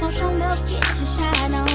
milk, get your shine on.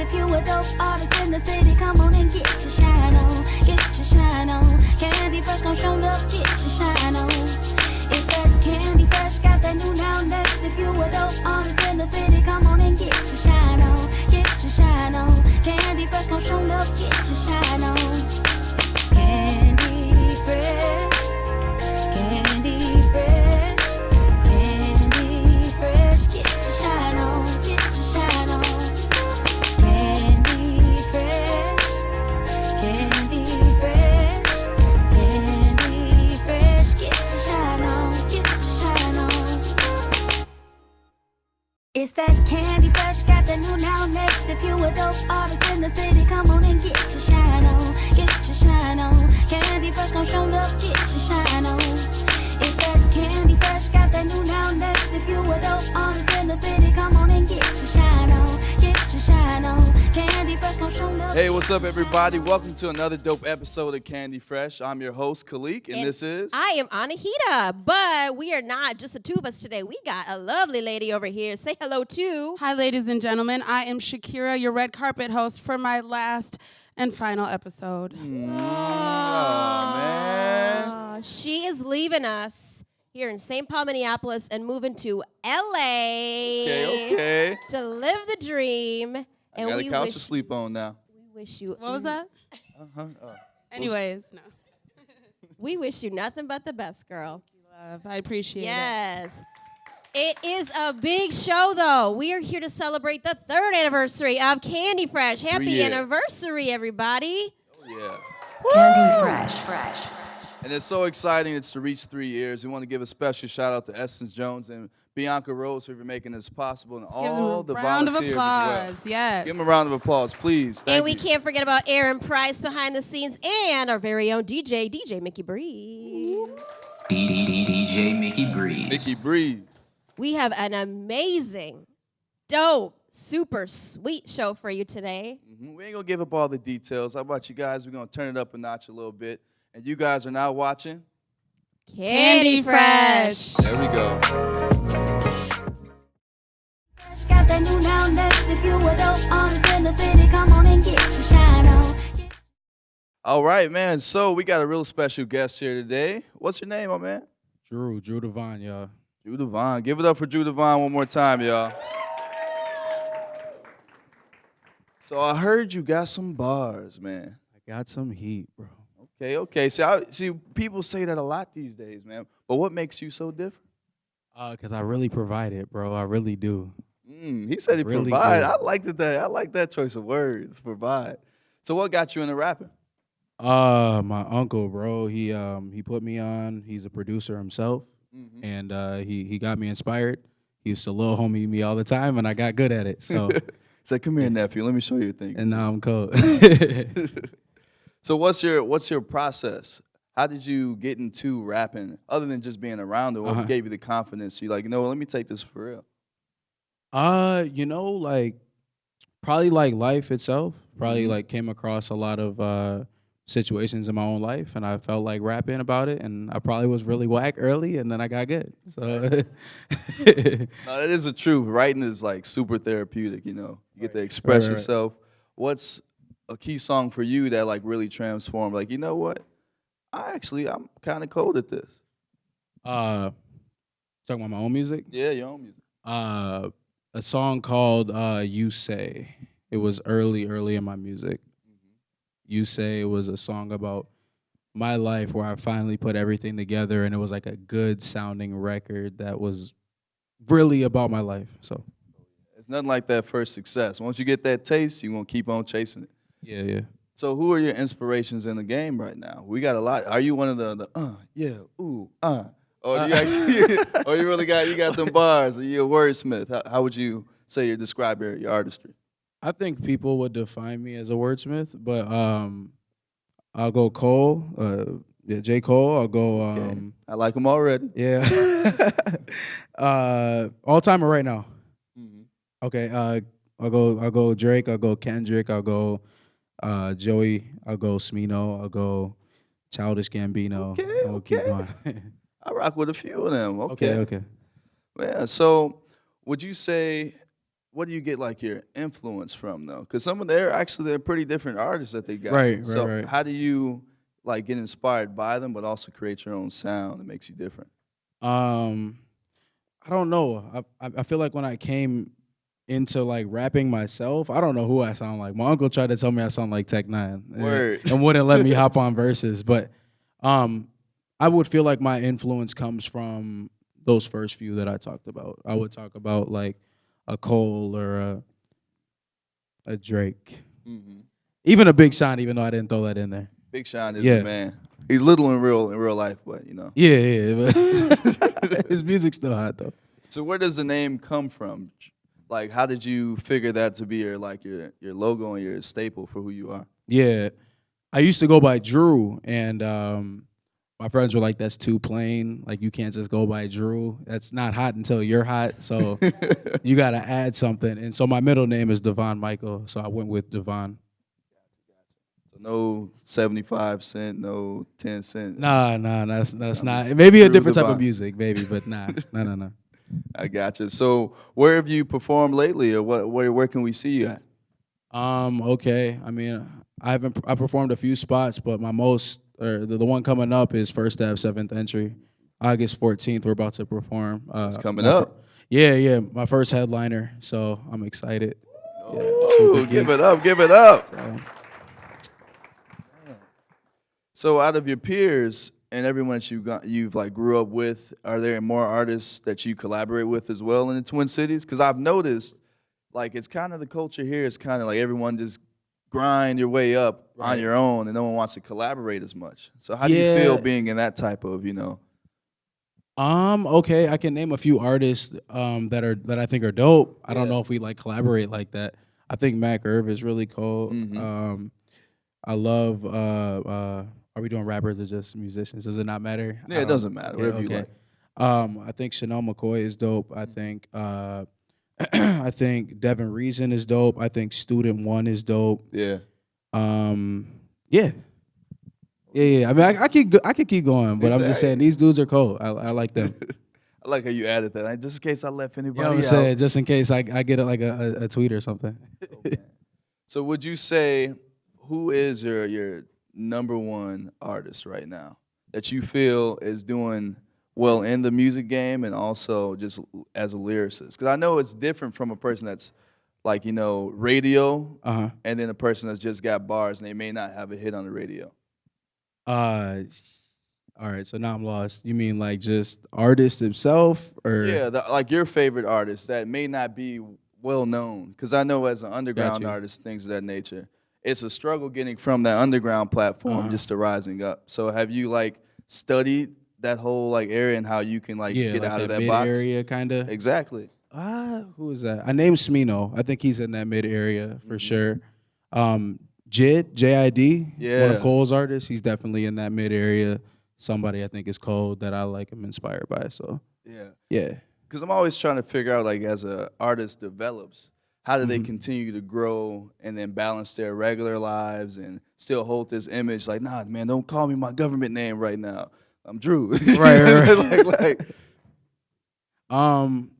If you a dope artist in the city, come on and get your shine on, get your shine on. Candy fresh, gon' show love, get your shine on. It's that candy fresh, got that new now next. If you a dope artist in the city, come on and get your shine on, get your shine on. Candy fresh, gon' show love, get your shine on. Dope artists in the city, what's up, everybody? Welcome to another dope episode of Candy Fresh. I'm your host, Khalik, and, And this is. I am Anahita, but we are not just the two of us today. We got a lovely lady over here. Say hello to. Hi, ladies and gentlemen. I am Shakira, your red carpet host for my last and final episode. Mm, Aw, man. She is leaving us here in St. Paul, Minneapolis, and moving to LA Okay, okay. to live the dream. I And got a we couch wish, to sleep on now. We wish you What was that? Uh-huh. Uh, Anyways, no. we wish you nothing but the best, girl. You, love, I appreciate it. Yes. It is a big show, though. We are here to celebrate the third anniversary of Candy Fresh. Happy year. anniversary, everybody. oh, yeah. Candy Fresh, fresh. And it's so exciting. It's to reach three years. We want to give a special shout out to Essence Jones and Bianca Rose for making this possible and Give all them the a round of volunteers as well. applause. Yes. Give them a round of applause, please. Thank and we you. can't forget about Aaron Price behind the scenes and our very own DJ, DJ Mickey Bree. DJ Mickey Breeze. Mickey Breeze. We have an amazing, dope, super sweet show for you today. Mhm. We ain't gonna give up all the details. How about you guys? We're gonna turn it up a notch a little bit. And you guys are now watching. Candy Fresh. There we go. Fresh, got the new now next. If you a dope artist in the city, come on and get your shine on. All right, man. So we got a real special guest here today. What's your name, my man? Drew, Drew Devine, y'all. Drew Devine. Give it up for Drew Devine one more time, y'all. So I heard you got some bars, man. I got some heat, bro. Okay, okay. See, I, see, people say that a lot these days, man. But what makes you so different? Uh, cause I really provide it, bro. I really do. Mm, he said he Really provide. good. I like that, that. I like that choice of words. Provide. So what got you into rapping? Uh, my uncle, bro. He um he put me on. He's a producer himself, Mhm. and uh, he he got me inspired. He used to little homie me all the time, and I got good at it. So Say, come here, nephew. Let me show you a thing. and now I'm cold. so what's your what's your process? How did you get into rapping other than just being around it? What Uh-huh. gave you the confidence? You like, you know, what, let me take this for real. Uh, you know, like probably like life itself. Probably Mhm. like came across a lot of uh situations in my own life and I felt like rapping about it and I probably was really whack early and then I got good. So No, that is the truth. Writing is like super therapeutic, you know. You get to express right, right. yourself. What's a key song for you that like really transformed? Like, you know what? I actually I'm kind of cold at this. uh talking about my own music. Yeah, your own music. Uh a song called uh You Say. It was early, early in my music. You Say it was a song about my life where I finally put everything together and it was like a good sounding record that was really about my life. So It's nothing like that first success. Once you get that taste, you gonna keep on chasing it. Yeah, yeah. So who are your inspirations in the game right now? We got a lot. Are you one of the the uh yeah ooh uh or you actually or you really got you got them bars? Are you a wordsmith? How, how would you say you describe your, your artistry? I think people would define me as a wordsmith, but um, I'll go Cole. Uh, yeah, J Cole. I'll go. Um, I like them already. yeah. uh, all timer right now. Okay. Uh, I'll go. I'll go Drake. I'll go Kendrick. I'll go uh, Joey. I'll go Smino. I'll go Childish Gambino. Okay, I'll keep okay. I rock with a few of them. okay. Okay. Yeah. So, would you say, what do you get like your influence from though? Because some of they're actually they're pretty different artists that they got. Right, right, So right. how do you like get inspired by them, but also create your own sound that makes you different? Um, I don't know. I, I I feel like when I came into like rapping myself, I don't know who I sound like. My uncle tried to tell me I sound like Tech N9ne, and- and wouldn't let me hop on verses. But um, I would feel like my influence comes from those first few that I talked about. I would talk about like a Cole or a a Drake, Mm-hmm. even a Big Sean. Even though I didn't throw that in there. Big Sean is Yeah. the man. He's little in real in real life, but you know. Yeah, yeah. But his music's still hot though. So where does the name come from? Like, how did you figure that to be your like your your logo and your staple for who you are? Yeah. I used to go by Drew and um my friends were like, that's too plain. Like you can't just go by Drew. That's not hot until you're hot. So you gotta add something. And so my middle name is Devon Michael. So I went with Devon. So no seventy five cent, no ten cent. Nah, nah, that's that's not maybe a different type of music, maybe, but nah, no, no, no. I got you. So where have you performed lately, or what? Where where can we see you at? Um, okay. I mean, I haven't I performed a few spots, but my most or the, the one coming up is First Ave Seventh Entry. August fourteenth, we're about to perform. Uh, It's coming my up. Yeah, yeah, my first headliner, so I'm excited. Yeah, Ooh, give it up, give it up. So, So out of your peers and everyone that you got, you've like grew up with, are there more artists that you collaborate with as well in the Twin Cities? Because I've noticed, like it's kind of the culture here is kind of like everyone just grind your way up on your own, and no one wants to collaborate as much. So how do you feel being in that type of you know? Um, okay, I can name a few artists um that are that I think are dope. I don't know if we like collaborate like that. I think Mac Irv is really cool. Mhm. Um, I love. Uh, uh, are we doing rappers or just musicians? Does it not matter? Yeah, it doesn't matter, whatever you like. Um, I think Chanel McCoy is dope. I think. Uh, I think Devin Reason is dope. I think Student One is dope. Yeah. Um, yeah. Yeah, yeah. I mean, I, I could, I could keep going, but I'm just saying these dudes are cool. I, I like them. I like how you added that. Just in case I left You anybody know what I'm saying? Just in case I, I get like a, a, a tweet or something. So would you say who is your your number one artist right now that you feel is doing well in the music game and also just as a lyricist? Because I know it's different from a person that's like you know radio Uh huh. and then a person that's just got bars and they may not have a hit on the radio. Uh, all right. So now I'm lost. You mean like just artist himself, or Yeah, the, like your favorite artist that may not be well known. Because I know as an underground artist, things of that nature, it's a struggle getting from that underground platform Uh-huh. just to rising up. So have you like studied that whole like area and how you can like yeah, get like out of that mid box? area kind of. Exactly. Ah, who is that? I named Smino. I think he's in that mid area for sure. Um, JID, J I D, one Yeah. of Cole's artists. He's definitely in that mid area. Somebody I think is Cole that I like. I'm inspired by. So Yeah. yeah. Because I'm always trying to figure out like as a artist develops, how do they Mhm. continue to grow and then balance their regular lives and still hold this image like, nah, man, don't call me my government name right now. I'm Drew. Right, right, like, like, Um,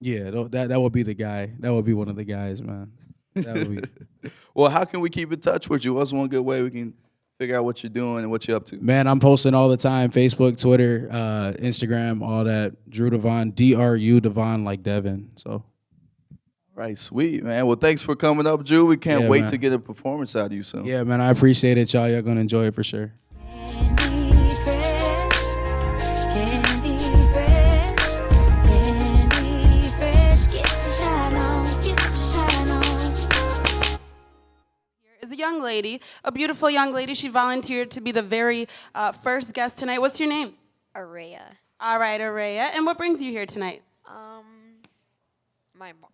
yeah, that that would be the guy. That would be one of the guys, man. That would be. well, how can we keep in touch with you? What's one good way we can figure out what you're doing and what you're up to? Man, I'm posting all the time. Facebook, Twitter, uh, Instagram, all that. Drew Devon, D R U Devon, like Devin. So Right, sweet, man. Well, thanks for coming up, Drew. We can't Yeah, wait man. to get a performance out of you soon. yeah, man, I appreciate it, y'all. Y'all gonna enjoy it for sure. Candy fresh, candy fresh, candy fresh. Get your shine on, get your shine on. Here is a young lady, a beautiful young lady. She volunteered to be the very uh, first guest tonight. What's your name? Araya. All right, Araya. And what brings you here tonight? Um, my mom.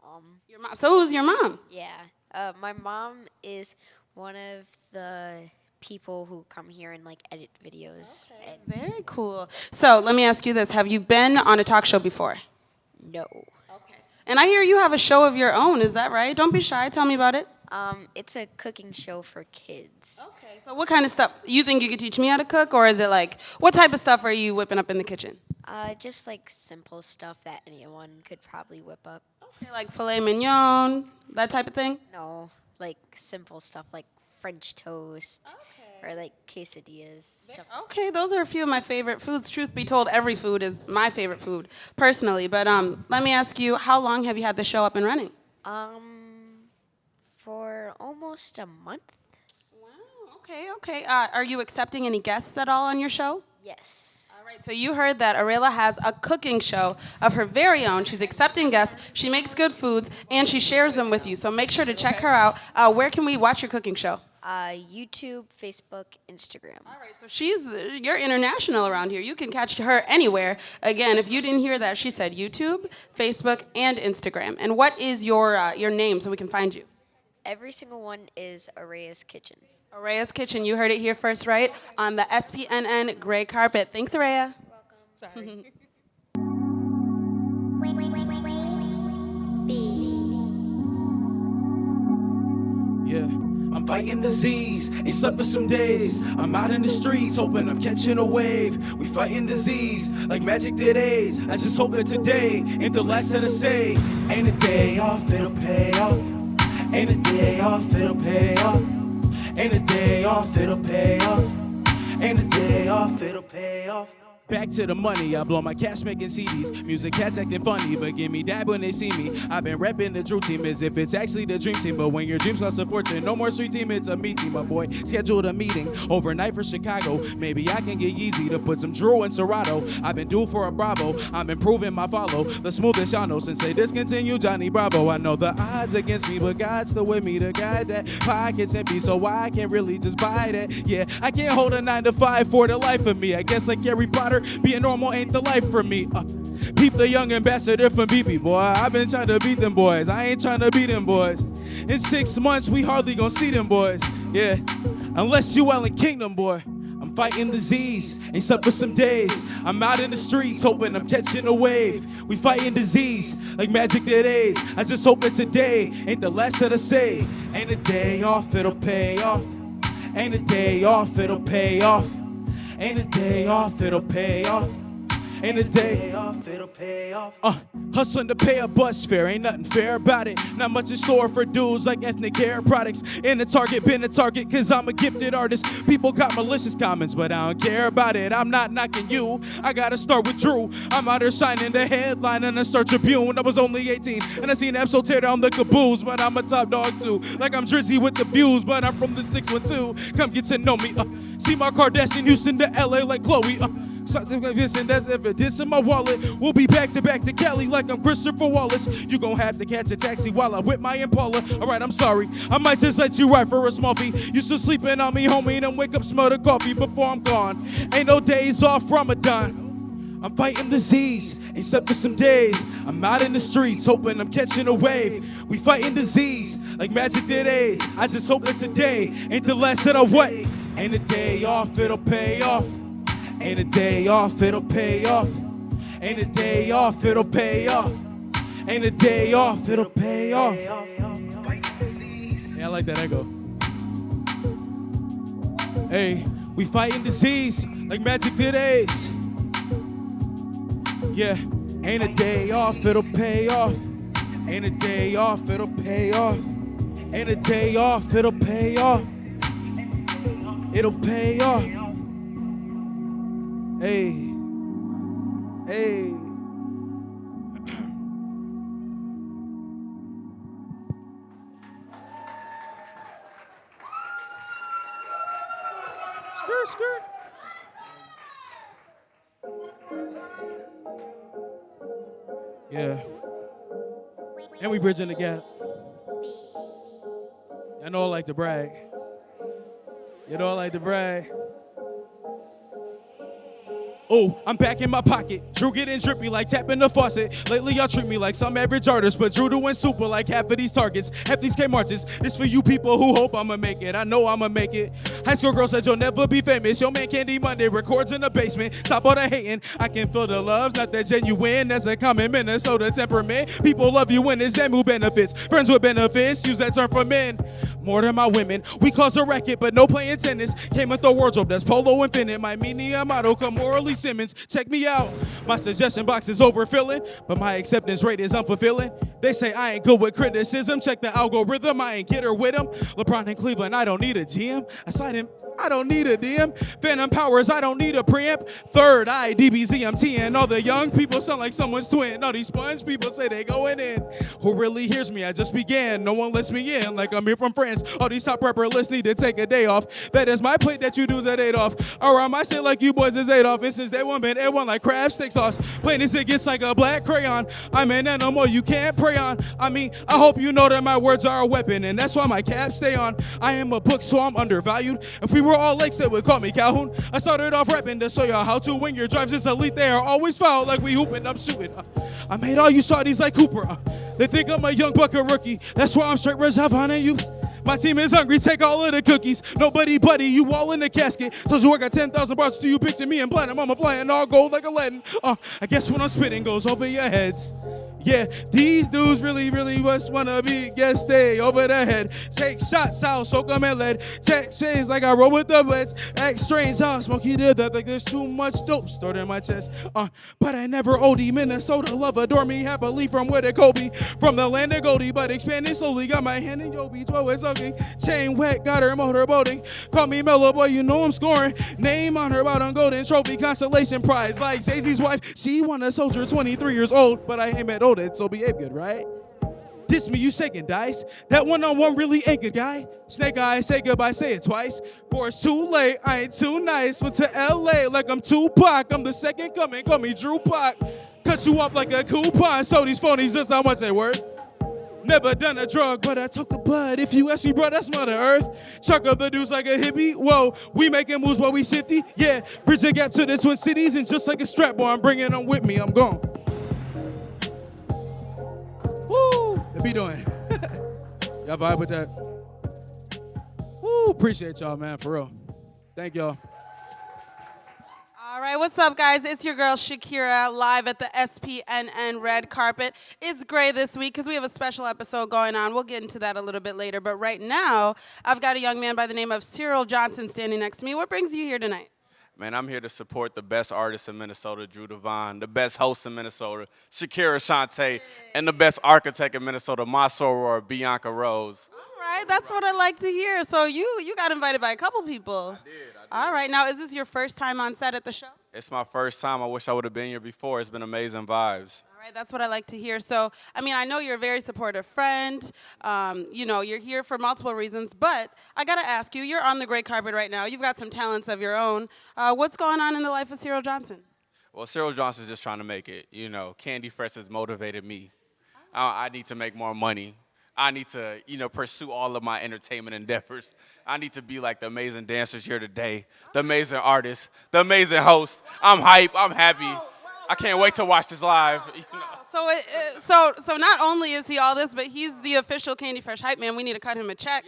Your mom. So who's your mom? Yeah. Uh, my mom is one of the people who come here and like edit videos. And Very cool. So let me ask you this: Have you been on a talk show before? no, Okay. And I hear you have a show of your own. Is that right? Don't be shy. Tell me about it. um, it's a cooking show for kids. Okay. So what kind of stuff? You think you could teach me how to cook, or is it like what type of stuff are you whipping up in the kitchen? Uh, just like simple stuff that anyone could probably whip up. Okay, like filet mignon, that type of thing. No, like simple stuff like French toast or like quesadillas. Stuff. Okay, those are a few of my favorite foods. Truth be told, every food is my favorite food personally. But um, let me ask you, how long have you had the show up and running? Um, for almost a month. Wow. Okay. Okay. Uh, are you accepting any guests at all on your show? Yes. Right, so you heard that Araya has a cooking show of her very own. She's accepting guests, she makes good foods, and she shares them with you. So make sure to check her out. Uh, where can we watch your cooking show? Uh, YouTube, Facebook, Instagram. All right, so she's you're international around here. You can catch her anywhere. Again, if you didn't hear that, she said YouTube, Facebook, and Instagram. And what is your uh, your name so we can find you? Every single one is Araya's Kitchen. Araya's Kitchen. You heard it here first, right? On the SPNN gray carpet. Thanks, Araya. Yeah. I'm fighting disease, ain't slept for some days. I'm out in the streets, hoping I'm catching a wave. We fighting disease like magic did AIDS. I just hope that today ain't the last of the say. Ain't a day off, it'll pay off. Ain't a day off, it'll pay off. Ain't a day off, it'll pay off. Ain't a day off, it'll pay off. Back to the money, I blow my cash making CDs. Music cats acting funny, but give me dab when they see me. I've been repping the dream team as if it's actually the dream team. But when your dreams cost a fortune, no more street team, it's a me team, my boy. Scheduled a meeting overnight for Chicago. Maybe I can get Yeezy to put some Drew in Serato. I've been due for a Bravo, I'm improving my follow. The smoothest y'all know since they discontinued Johnny Bravo. I know the odds against me, but God's still with me. The guy that pockets empty, so why I can't really just buy that. Yeah, I can't hold a nine to five for the life of me. I guess like Harry Potter, being normal ain't the life for me. Uh, peep the young ambassador from BB, boy. I've been trying to beat them boys. I ain't trying to beat them boys. In six months, we hardly gonna see them boys. Yeah, unless you well in Kingdom, boy. I'm fighting disease, ain't slept for some days. I'm out in the streets, hoping I'm catching a wave. We fighting disease like magic did AIDS. I just hope that today ain't the last of the say. Ain't a day off, it'll pay off. Ain't a day off, it'll pay off. Ain't a day off, it'll pay off. Ain't a day off, it'll pay off. Uh, hustling to pay a bus fare, ain't nothing fair about it. Not much in store for dudes like ethnic hair products. In the target, been a target, cause I'm a gifted artist. People got malicious comments, but I don't care about it. I'm not knocking you. I gotta start with Drew. I'm out here signing the headline in the Star Tribune. I was only 18, and I seen Epso tear down the caboose, but I'm a top dog too. Like I'm Drizzy with the views, but I'm from the 612. Come get to know me. Uh, see my Kardashian Houston to LA like Khloe. Uh, This and that's if it is in my wallet. We'll be back to back to Cali like I'm Christopher Wallace. You gon' have to catch a taxi while I whip my Impala. Alright, I'm sorry. I might just let you ride for a small fee. You still sleeping on me, homie, and wake up, smell the coffee before I'm gone. Ain't no days off Ramadan. I'm fighting disease, slept for some days. I'm out in the streets, hoping I'm catching a wave. We fighting disease like magic did AIDS. I just hope that today ain't the last of what. Ain't a day off, it'll pay off. Ain't a day off, it'll pay off. Ain't a day off, it'll pay off. Ain't a day off, it'll pay off. Yeah, I like that echo. Hey, we fighting disease like magic did. Yeah, ain't a day off, it'll pay off. Ain't a day off, it'll pay off. Ain't a day off, it'll pay off. It'll pay off. Hey, hey. skirt, skirt. Yeah. And we bridging the gap. I know I like to brag. You know I like to brag. Oh, I'm back in my pocket. Drew getting drippy like tapping the faucet. Lately, y'all treat me like some average artist, but Drew doing super like half of these targets, half these K marches. This for you people who hope I'ma make it. I know I'ma make it. High school girl said you'll never be famous. Your man Candy Monday records in the basement. Stop all the hating. I can feel the love, not that genuine. That's a common Minnesota temperament. People love you when it's them who benefits. Friends with benefits, use that term for men. More than my women. We cause a racket, but no playing tennis. Came with the wardrobe that's polo infinite. My mini motto, come morally Simmons. Check me out. My suggestion box is overfilling, but my acceptance rate is unfulfilling. They say I ain't good with criticism. Check the algorithm. I ain't get her with him. LeBron in Cleveland, I don't need a GM. I signed him. I don't need a DM. Phantom powers, I don't need a preamp. Third eye, DBZMT, and all the young people sound like someone's twin. All these sponge people say they going in. Who really hears me? I just began. No one lets me in, like I'm here from France. All these top rapper lists need to take a day off. That is my plate that you do that eight off. Around my shit like you boys is eight off. And since day one been everyone like crab stick sauce. Plain as it gets like a black crayon. I'm an animal you can't prey on. I mean, I hope you know that my words are a weapon, and that's why my caps stay on. I am a book, so I'm undervalued. If we were all lakes, they would call me Calhoun. I started off rapping to show y'all how to win your drives. Is elite, they are always foul, like we hooping, I'm shooting. Uh, I made all you shawties like Cooper. Uh, they think I'm a young bucket rookie. That's why I'm straight Rajavan and you. My team is hungry, take all of the cookies. Nobody buddy, you all in the casket. So you work at 10,000 bars to you picture me and platinum. I'm all gold like Aladdin. Uh, I guess when I'm spitting goes over your heads. Yeah, these dudes really, really just wanna be guest stay over the head. Take shots out, soak them in lead. Text phase like I roll with the blitz. Act strange how Smokey did that like there's too much dope stored in my chest. Uh, but I never OD Minnesota love adore me happily from where they Kobe. From the land of Goldie, but expanding slowly. Got my hand in Yobi, 12 way soaking. Chain wet, got her motor boating. Call me Mellow Boy, you know I'm scoring. Name on her bottom golden trophy consolation prize. Like Jay-Z's wife, she won a soldier 23 years old, but I ain't met old so behave good, right? Diss me, you shaking dice. That one on one really ain't good, guy. Snake eyes, say goodbye, say it twice. Boy, it's too late, I ain't too nice. Went to LA like I'm Tupac. I'm the second coming, call me Drew Pac. Cut you up like a coupon, so these phonies just how much they worth. Never done a drug, but I took the bud. If you ask me, bro, that's Mother Earth. Chuck up the dudes like a hippie. Whoa, we making moves while we shifty. Yeah, bridge the gap to the Twin Cities, and just like a strap, boy, I'm bringing them with me. I'm gone. Be doing. y'all vibe with that? Woo! Appreciate y'all, man, for real. Thank y'all. All right, what's up, guys? It's your girl Shakira live at the SPNN red carpet. It's gray this week because we have a special episode going on. We'll get into that a little bit later. But right now, I've got a young man by the name of Cyril Johnson standing next to me. What brings you here tonight? Man, I'm here to support the best artist in Minnesota, Drew Devine, the best host in Minnesota, Shakira Shante, and the best architect in Minnesota, my soror, Bianca Rose. Right, that's what I like to hear. So you you got invited by a couple people. I did, I did. All right, now is this your first time on set at the show? It's my first time. I wish I would have been here before. It's been amazing vibes. All right, that's what I like to hear. So, I mean, I know you're a very supportive friend. Um, you know, you're here for multiple reasons, but I got to ask you, you're on the great carpet right now. You've got some talents of your own. Uh, what's going on in the life of Cyril Johnson? Well, Cyril Johnson's just trying to make it. You know, Candy Fresh has motivated me. I, I need to make more money. I need to, you know, pursue all of my entertainment endeavors. I need to be like the amazing dancers here today, the amazing artists, the amazing host. I'm hype. I'm happy. I can't wait to watch this live. you know. So, it, it- so, so not only is he all this, but he's the official Candy Fresh hype man. We need to cut him a check.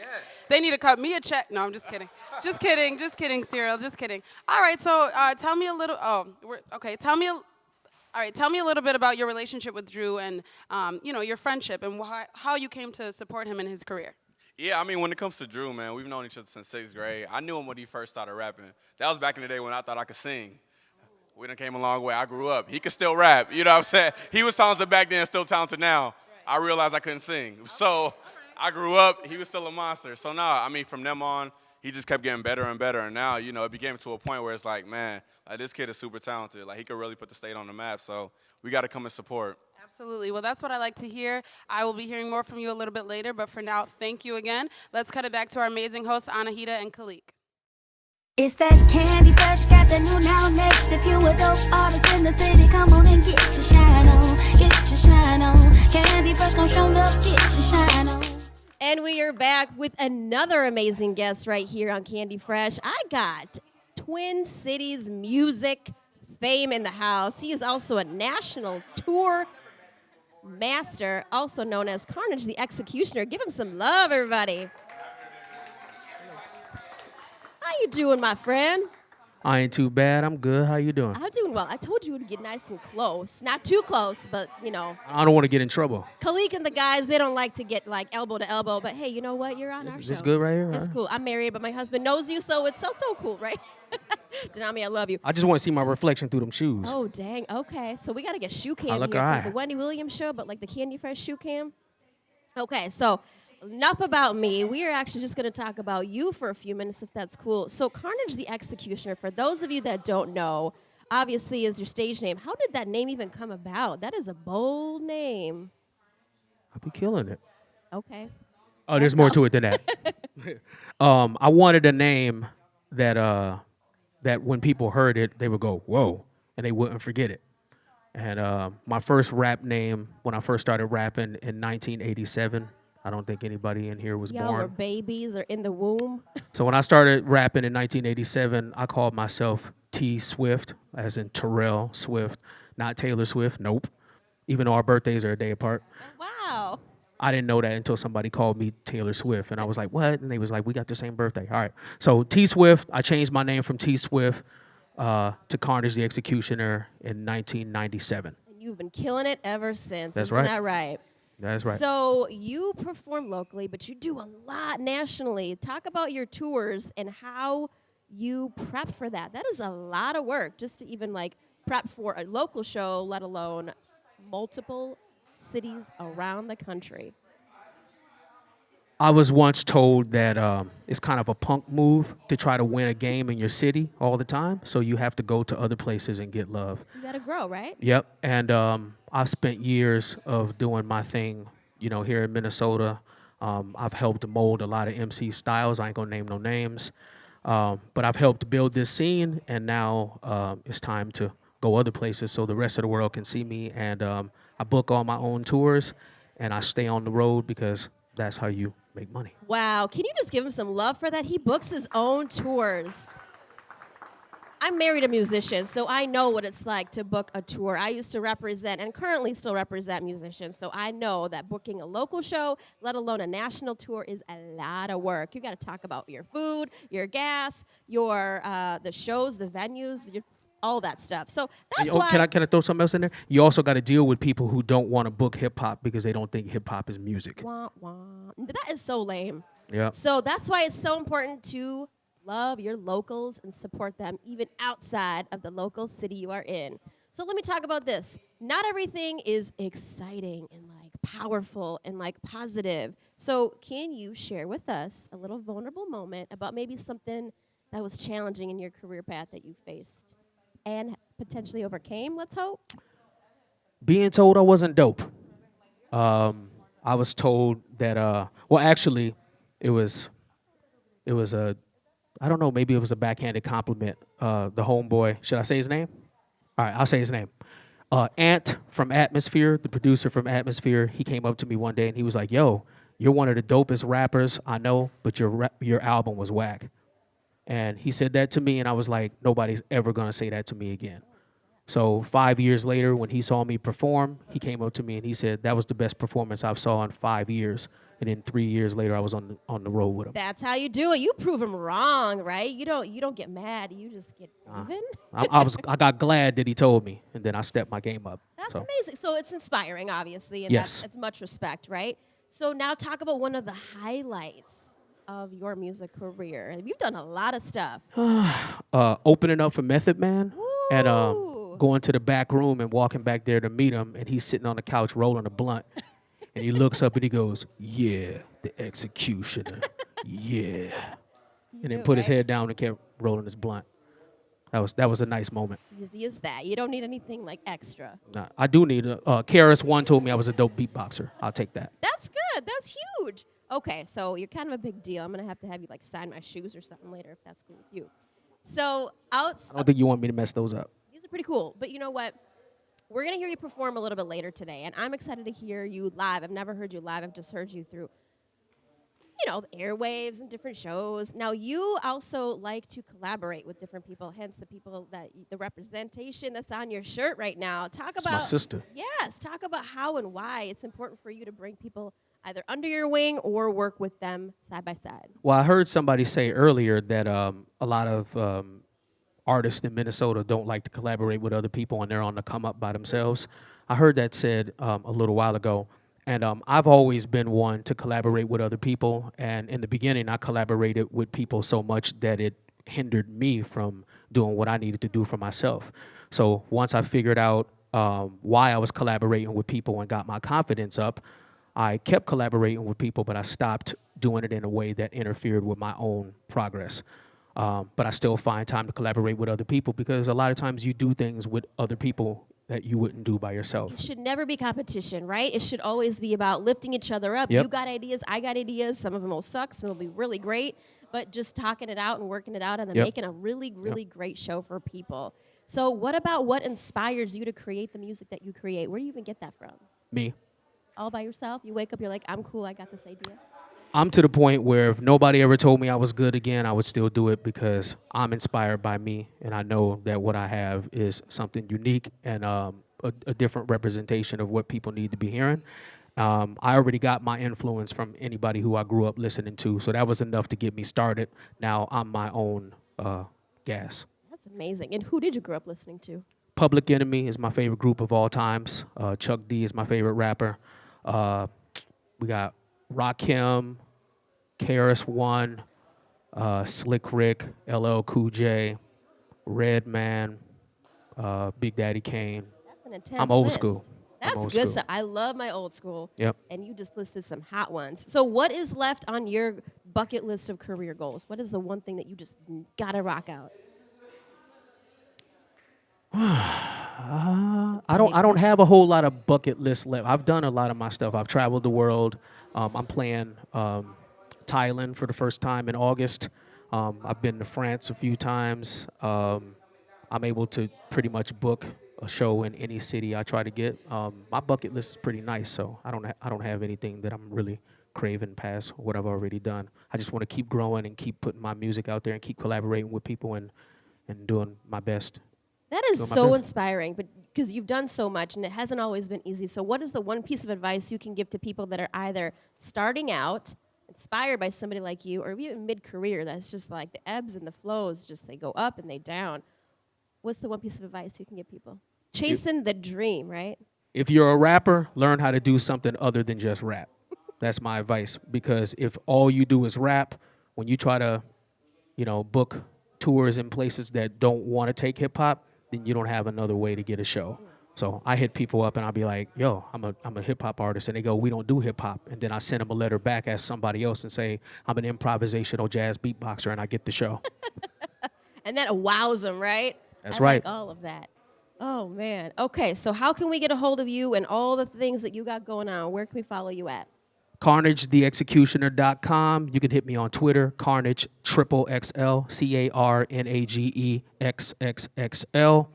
They need to cut me a check. No, I'm just kidding. just kidding. Just kidding, Cyril. Just kidding. All right. So, uh, tell me a little. Oh, we're, okay. Tell me. A, all right. Tell me a little bit about your relationship with Drew and, um, you know, your friendship and why, how you came to support him in his career. Yeah, I mean, when it comes to Drew, man, we've known each other since sixth grade. I knew him when he first started rapping. That was back in the day when I thought I could sing. We done came a long way. I grew up. He could still rap. You know what I'm saying? He was talented back then, still talented now. I realized I couldn't sing. So I grew up. He was still a monster. So now, I mean, from them on, he just kept getting better and better. And now, you know, it became to a point where it's like, man, like, this kid is super talented. Like, he could really put the state on the map. So we got to come and support. Absolutely. Well, that's what I like to hear. I will be hearing more from you a little bit later, but for now, thank you again. Let's cut it back to our amazing hosts, Anahita and Khalik. It's that candy fresh, got the new now next. If you a dope artist in the city, come on and get your shine on. Get your shine on. Candy fresh, gon' show up, get your shine on. And we are back with another amazing guest right here on Candy Fresh. I got Twin Cities music fame in the house. He is also a national tour master, also known as Carnage the Executioner. Give him some love, everybody. How you doing, my friend? I ain't too bad. I'm good. How you doing? I'm doing well. I told you to get nice and close. Not too close, but you know. I don't want to get in trouble. Khalik and the guys, they don't like to get like elbow to elbow, but hey, you know what? You're on our Is show. this good right here? It's Alright. cool. I'm married, but my husband knows you, so it's so so cool, right? Denami, I love you. I just want to see my reflection through them shoes. Oh dang. Okay, so we gotta get shoe cam I look here. It's like the Wendy Williams show, but like the Candy Fresh shoe cam. Okay, so enough about me. We are actually just gonna talk about you for a few minutes, if that's cool. So Carnage the Executioner. For those of you that don't know, obviously is your stage name. How did that name even come about? That is a bold name. I'll be killing it. Okay. Oh, there's more to it than that. um, I wanted a name that uh, that when people heard it, they would go, "Whoa," and they wouldn't forget it. And uh, my first rap name, when I first started rapping in 1987, I don't think anybody in here was Y'all born. were babies or in the womb. So when I started rapping in 1987, I called myself T Swift, as in Terrell Swift, not Taylor Swift. Nope. Even though our birthdays are a day apart. Wow. I didn't know that until somebody called me Taylor Swift, and I was like, "What?" And they was like, "We got the same birthday." All right. So T Swift, I changed my name from T Swift uh, to Carnage the Executioner in 1997. And you've been killing it ever since. That's Isn't right. that right? That's right. So you perform locally, but you do a lot nationally. Talk about your tours and how you prep for that. That is a lot of work just to even like prep for a local show, let alone multiple cities around the country. I was once told that um, it's kind of a punk move to try to win a game in your city all the time. So you have to go to other places and get love. You got to grow, right? Yep. And um, I've spent years of doing my thing, you know, here in Minnesota. Um, I've helped mold a lot of MC styles. I ain't gonna name no names, um, but I've helped build this scene, and now um, it's time to go other places so the rest of the world can see me. And um, I book all my own tours, and I stay on the road because that's how you make money. Wow. Can you just give him some love for that? He books his own tours. I'm married a musician, so I know what it's like to book a tour. I used to represent and currently still represent musicians, so I know that booking a local show, let alone a national tour, is a lot of work. You got to talk about your food, your gas, your uh, the shows, the venues, your, all that stuff. So that's Oh, why. can I can I throw something else in there? You also got to deal with people who don't want to book hip hop because they don't think hip hop is music. Wah, wah. That is so lame. Yeah. So that's why it's so important to love your locals and support them even outside of the local city you are in. So let me talk about this. Not everything is exciting and like powerful and like positive. So can you share with us a little vulnerable moment about maybe something that was challenging in your career path that you faced and potentially overcame, let's hope? being told I wasn't dope. Um, I was told that. Uh, well, actually, it was, it was a, I don't know. Maybe it was a backhanded compliment. Uh, the homeboy. Should I say his name? All right, I'll say his name. Uh, Ant from Atmosphere, the producer from Atmosphere, he came up to me one day and he was like, "Yo, you're one of the dopest rappers I know, but your your album was whack." And he said that to me, and I was like, "Nobody's ever gonna say that to me again." So five years later, when he saw me perform, he came up to me and he said that was the best performance I've saw in five years. And then three years later, I was on the, on the road with him. That's how you do it. You prove them wrong, right? You don't you don't get mad. You just get Uh, even. I, I was I got glad that he told me, and then I stepped my game up. That's so. amazing. So it's inspiring, obviously, and Yes. that's it's much respect, right? So now talk about one of the highlights of your music career. You've done a lot of stuff. uh, opening up for Method Man and um, going to the back room and walking back there to meet him, and he's sitting on the couch rolling a blunt, and he looks up and he goes, "Yeah, the executioner, yeah," and then put his head down and kept rolling his blunt. That was that was a nice moment. Easy as that. You don't need anything like extra. Nah, I do need a. Uh, KRS One told me I was a dope beatboxer. I'll take that. That's good. That's huge. Okay, so you're kind of a big deal. I'm gonna have to have you like sign my shoes or something later if that's cool with you. So outs I don't think you want me to mess those up. these are pretty cool. But you know what? We're gonna hear you perform a little bit later today, and I'm excited to hear you live. I've never heard you live. I've just heard you through, you know, airwaves and different shows. Now, you also like to collaborate with different people, hence the people that the representation that's on your shirt right now. Talk It's about my sister. Yes, talk about how and why it's important for you to bring people either under your wing or work with them side by side. Well, I heard somebody say earlier that um, a lot of um, artists in Minnesota don't like to collaborate with other people and they're on the come up by themselves. I heard that said um, a little while ago. And um, I've always been one to collaborate with other people. And in the beginning, I collaborated with people so much that it hindered me from doing what I needed to do for myself. So once I figured out um, why I was collaborating with people and got my confidence up, I kept collaborating with people, but I stopped doing it in a way that interfered with my own progress. Um, but I still find time to collaborate with other people because a lot of times you do things with other people that you wouldn't do by yourself. It should never be competition, right? It should always be about lifting each other up. Yep. You got ideas, I got ideas. Some of them will suck, some will be really great, but just talking it out and working it out and then Yep. making a really, really great show for people. So, what about what inspires you to create the music that you create? Where do you even get that from? Me. All by yourself? You wake up, you're like, I'm cool, I got this idea. I'm to the point where if nobody ever told me I was good again, I would still do it because I'm inspired by me, and I know that what I have is something unique and um, a, a different representation of what people need to be hearing. Um, I already got my influence from anybody who I grew up listening to, so that was enough to get me started. Now I'm my own uh, gas. That's amazing. And who did you grow up listening to? Public Enemy is my favorite group of all times. Uh, Chuck D is my favorite rapper. Uh, we got Rakim, KRS One, uh, Slick Rick, LL Cool J, Redman, uh, Big Daddy Kane. That's an intense I'm old list. school. That's old good school. stuff. I love my old school. Yep. And you just listed some hot ones. So, what is left on your bucket list of career goals? What is the one thing that you just gotta rock out? Uh, I don't. I don't have a whole lot of bucket list left. I've done a lot of my stuff. I've traveled the world. Um, I'm playing um, Thailand for the first time in August. Um, I've been to France a few times. Um, I'm able to pretty much book a show in any city I try to get. Um, my bucket list is pretty nice, so I don't. Ha- I don't have anything that I'm really craving past what I've already done. I just want to keep growing and keep putting my music out there and keep collaborating with people and and doing my best. That is so inspiring, but because you've done so much and it hasn't always been easy. So, what is the one piece of advice you can give to people that are either starting out, inspired by somebody like you, or even mid career that's just like the ebbs and the flows, just they go up and they down? What's the one piece of advice you can give people? Chasing the dream, right? if you're a rapper, learn how to do something other than just rap. That's my advice because if all you do is rap, when you try to, you know, book tours in places that don't want to take hip hop, then you don't have another way to get a show. So I hit people up and I'll be like, "Yo, I'm a I'm a hip hop artist," and they go, "We don't do hip hop." And then I send them a letter back as somebody else and say, "I'm an improvisational jazz beatboxer," and I get the show. And that wows them, right? That's I right. Like all of that. Oh man. Okay, so how can we get a hold of you and all the things that you got going on? Where can we follow you at? CarnageTheExecutioner.com. You can hit me on Twitter, Carnage Triple XL, C A R N A G E X X X L.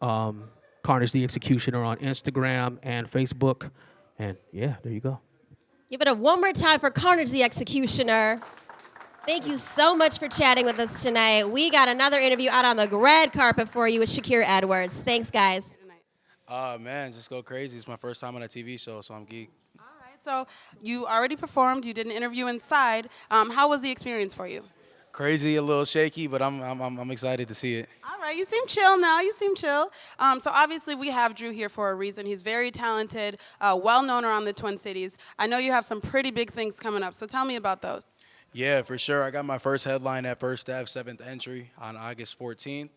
Um, Carnage the Executioner on Instagram and Facebook. And yeah, there you go. Give it a one more time for Carnage the Executioner. Thank you so much for chatting with us tonight. We got another interview out on the red carpet for you with Shakir Edwards. Thanks, guys. Uh, man, just go crazy. It's my first time on a TV show, so I'm geek. So you already performed. You did an interview inside. Um, how was the experience for you? Crazy, a little shaky, but I'm, I'm, I'm excited to see it. All right, you seem chill now. You seem chill. Um, so obviously we have Drew here for a reason. He's very talented, uh, well known around the Twin Cities. I know you have some pretty big things coming up. So tell me about those. Yeah, for sure. I got my first headline at First Ave, seventh entry on August 14th.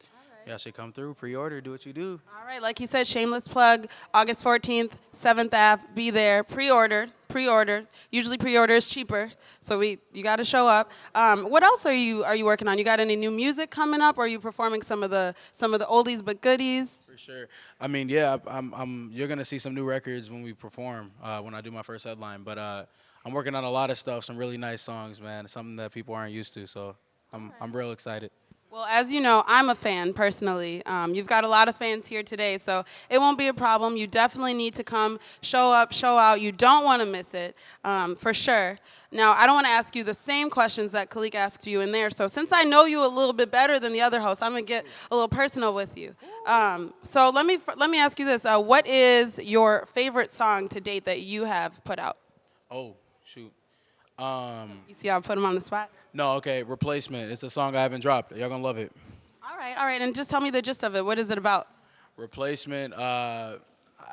Y'all should come through, pre-order, do what you do. All right, like he said, shameless plug. August 14th, 7th Ave. Be there. Pre-order. Pre-order. Usually pre-order is cheaper, so we you got to show up. Um, what else are you are you working on? You got any new music coming up? Or are you performing some of the some of the oldies but goodies? For sure. I mean, yeah, I'm, I'm, you're gonna see some new records when we perform, uh, when I do my first headline. But uh, I'm working on a lot of stuff, some really nice songs, man. Something that people aren't used to, so I'm, I'm real excited. Well, as you know, I'm a fan personally. Um, you've got a lot of fans here today, so it won't be a problem. You definitely need to come, show up, show out. You don't want to miss it, um, for sure. Now, I don't want to ask you the same questions that Khalik asked you in there. So, since I know you a little bit better than the other hosts, I'm gonna get a little personal with you. Um, so, let me let me ask you this: uh, What is your favorite song to date that you have put out? Oh, shoot. Um, You see how I put him on the spot? No, okay, Replacement. It's a song I haven't dropped. Y'all gonna love it. All right, all right, and just tell me the gist of it. What is it about? Replacement, uh,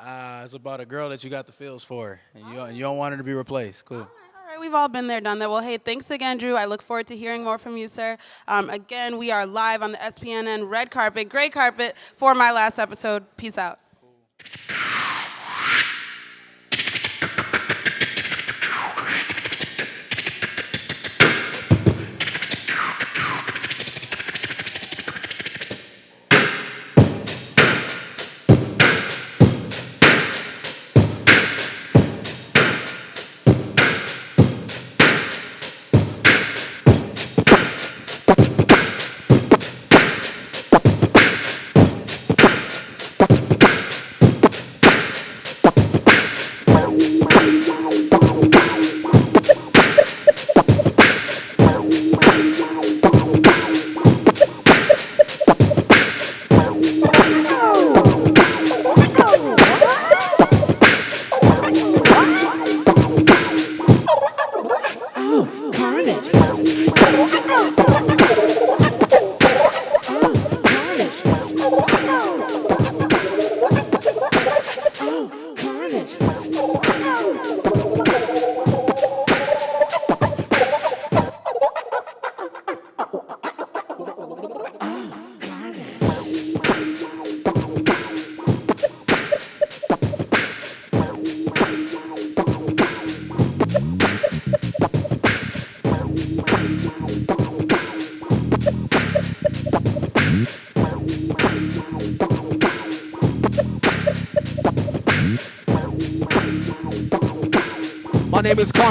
uh, it's about a girl that you got the feels for, and you, don't- you don't want her to be replaced. Cool. All right, we've all been there, done that. Well, hey, thanks again, Drew. I look forward to hearing more from you, sir. Um, again, we are live on the SPNN red carpet, gray carpet for my last episode. Peace out. My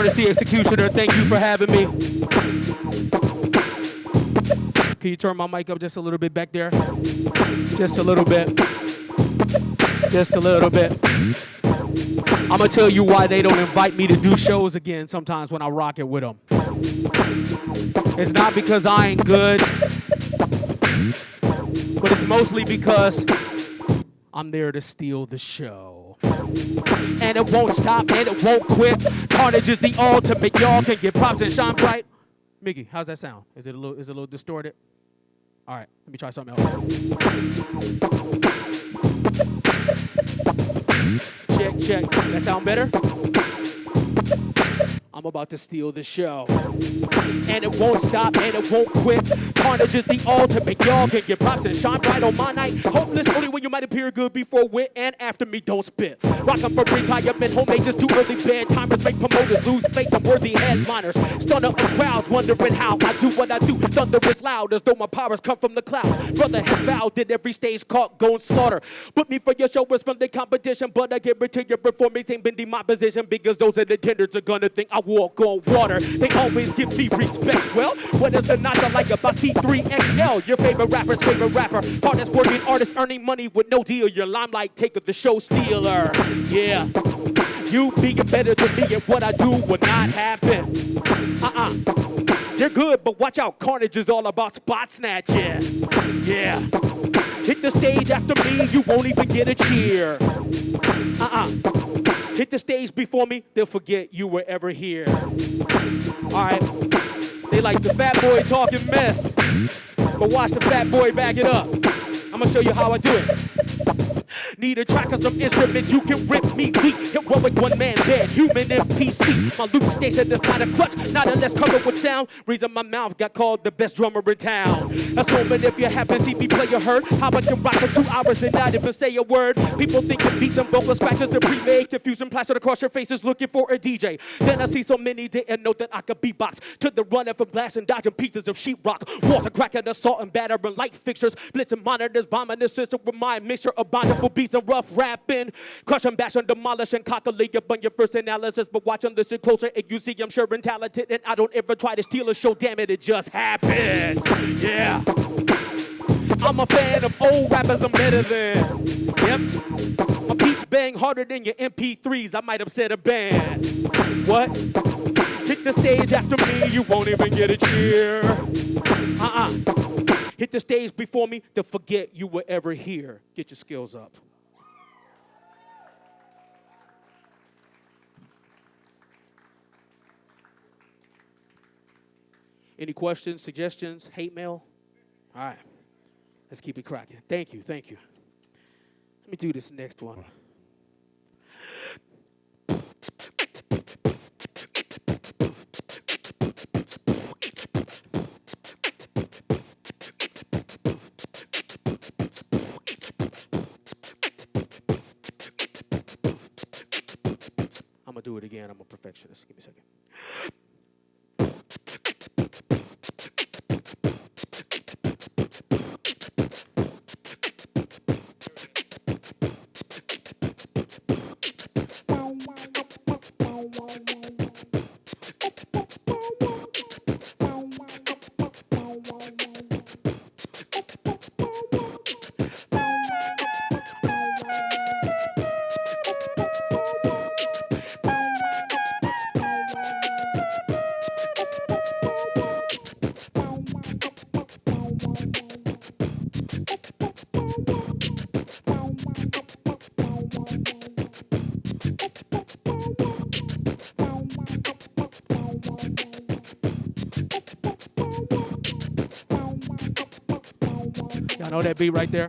the Executioner. Thank you for having me. Can you turn my mic up just a little bit back there? Just a little bit. Just a little bit. I'm gonna tell you why they don't invite me to do shows again sometimes when I rock it with them. It's not because I ain't good, but it's mostly because I'm there to steal the show. And it won't stop and it won't quit. Carnage is the ultimate. Y'all can get props and shine bright. Mickey, how's that sound? Is it a little is it a little distorted? All right, let me try something else. Check, check. That sound better? I'm about to steal the show. And it won't stop and it won't quit. Carnage is the ultimate. Y'all can get props and shine bright on my night. Hopeless only when you might appear good before wit and after me don't spit. Rockin' for retirement, homemade just too early. Bad timers make promoters lose faith in worthy headliners. Stun up the crowds wondering how I do what I do. Thunder is loud as though my powers come from the clouds. Brother has vowed that every stage caught gon' slaughter. Put me for your show is from the competition, but I guarantee your performance ain't been my position because those in attendance are gonna think I walk on water. They always give me respect. Well, what is the not to like about C3XL? Your favorite rapper's favorite rapper. Hardest working artist earning money with no deal. Your limelight taker, the show stealer. Yeah. You being better than me and what I do will not happen. Uh-uh. They're good, but watch out. Carnage is all about spot snatching. Yeah. Hit the stage after me, you won't even get a cheer. Uh-uh. Hit the stage before me, they'll forget you were ever here. All right. They like the fat boy talking mess. But watch the fat boy back it up. I'm gonna show you how I do it. Need a track of some instruments you can rip me weak. Heroic one man band, human MPC. My loop station is not a clutch, not unless covered with sound. Reason my mouth got called the best drummer in town. Assuming if you happen to see me play a hurt, how I can rock for two hours and not even say a word. People think it beats and vocal scratches and pre-made confusion plastered across your faces looking for a DJ. Then I see so many didn't know that I could beatbox. To the running from glass and dodging pieces of sheetrock. Walls are cracking, assault and battering light fixtures. Blitzing monitors, bombing the system with my mixture of bountiful beats. be some rough rapping. Crush and bash and demolish and cockily up on your first analysis. But watch and listen closer, and you see I'm sure and talented. And I don't ever try to steal a show, damn it, it just happens. Yeah. I'm a fan of old rappers I'm better than. Yep. My beats bang harder than your MP3s. I might upset a band. What? Hit the stage after me, you won't even get a cheer. Uh-uh. Hit the stage before me to forget you were ever here. Get your skills up. Any questions, suggestions, hate mail? All right. Let's keep it cracking. Thank you, thank you. Let me do this next one. It again. I'm a perfectionist. Give me a second. Know that beat right there?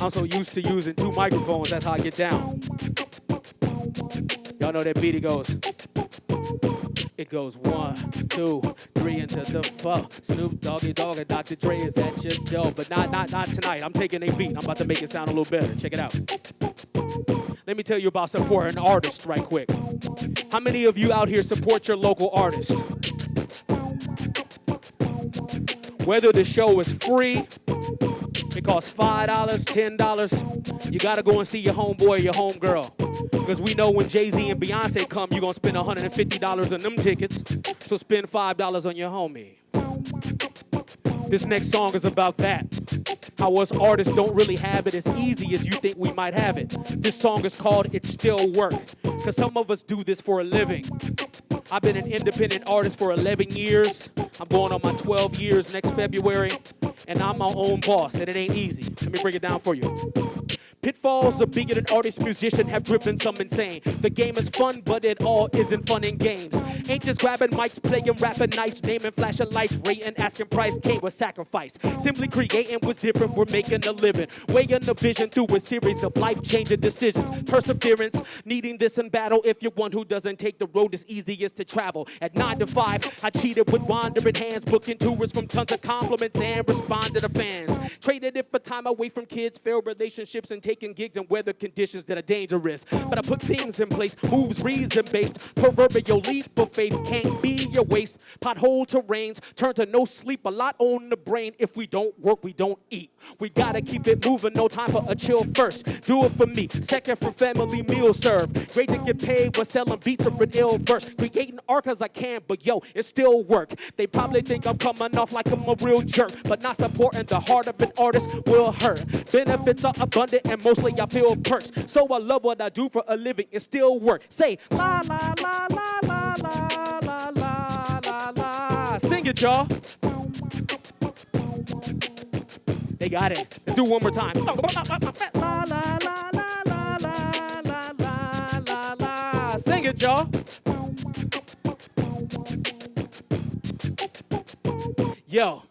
I'm so used to using two microphones, that's how I get down. Y'all know that beat, it goes. It goes one, two, three into the four. Snoop Doggy Dogg and Dr. Dre is at your door. But not not not tonight. I'm taking a beat. I'm about to make it sound a little better. Check it out. Let me tell you about supporting an artist right quick. How many of you out here support your local artist? Whether the show is free, it costs $5, $10, you gotta go and see your homeboy or your homegirl. Because we know when Jay-Z and Beyonce come, you're gonna spend $150 on them tickets. So spend $5 on your homie. This next song is about that. How us artists don't really have it as easy as you think we might have it. This song is called It Still Work. Because some of us do this for a living. I've been an independent artist for 11 years. I'm going on my 12 years next February. And I'm my own boss, and it ain't easy. Let me break it down for you. Pitfalls of being an artist, musician have driven some insane. The game is fun, but it all isn't fun in games. Ain't just grabbing mics, playing, rapping nice, naming, flashing lights, rating, asking price, came with sacrifice. Simply creating was different, we're making a living. Weighing the vision through a series of life-changing decisions. Perseverance, needing this in battle. If you're one who doesn't take the road that's easiest to travel. At 9 to 5, I cheated with wandering hands, booking tours from tons of compliments and responded to fans. Traded it for time away from kids, failed relationships, and gigs in weather conditions that are dangerous. But I put things in place, moves reason-based. Proverbial leap of faith can't be your waste. Pothole terrains turn to no sleep, a lot on the brain. If we don't work, we don't eat. We gotta keep it moving, no time for a chill first. Do it for me, second for family meal served. Great to get paid when selling beats or an ill verse. Creating art cause I can, but yo, it still work. They probably think I'm coming off like I'm a real jerk, but not supporting the heart of an artist will hurt. Benefits are abundant and mostly I feel perks. So I love what I do for a living, it still work. Say la la la la la la la la la la. Sing it, y'all. They got it. Let's do one more time. La la la la la la la la la la. Sing it, y'all. Yo.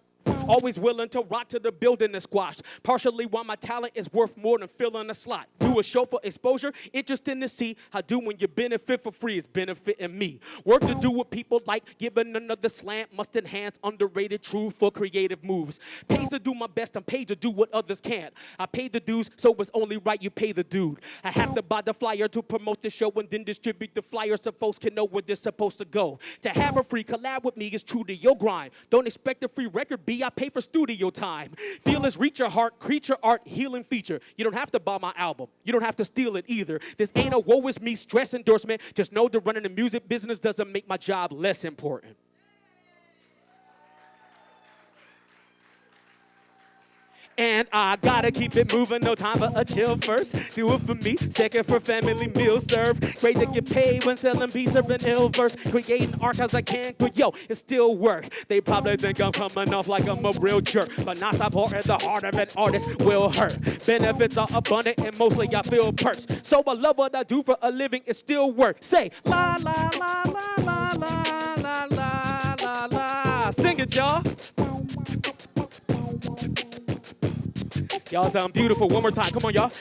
Always willing to rock to the building and squash. Partially why my talent is worth more than filling a slot. Do a show for exposure, interesting to see how do when you benefit for free is benefiting me. Work to do what people like, giving another slant must enhance underrated truth for creative moves. Pays to do my best, I'm paid to do what others can't. I pay the dues, so it's only right you pay the dude. I have to buy the flyer to promote the show and then distribute the flyer so folks can know where they're supposed to go. To have a free collab with me is true to your grind. Don't expect a free record, B. I pay for studio time. Reach your heart, creature art, healing feature. You don't have to buy my album. You don't have to steal it either. This ain't a woe is me stress endorsement. Just know that running the music business doesn't make my job less important. And I gotta keep it moving, no time for a chill first. Do it for me, second for family meal served. Great to get paid when selling beats or an ill verse. Creating archives I can, but yo, it still work. They probably think I'm coming off like I'm a real jerk, but not support at the heart of an artist will hurt. Benefits are abundant and mostly I feel perks. So I love what I do for a living, it still works. Say la la la la la la la la la. Sing it, y'all. Y'all sound beautiful. One more time. Come on, y'all.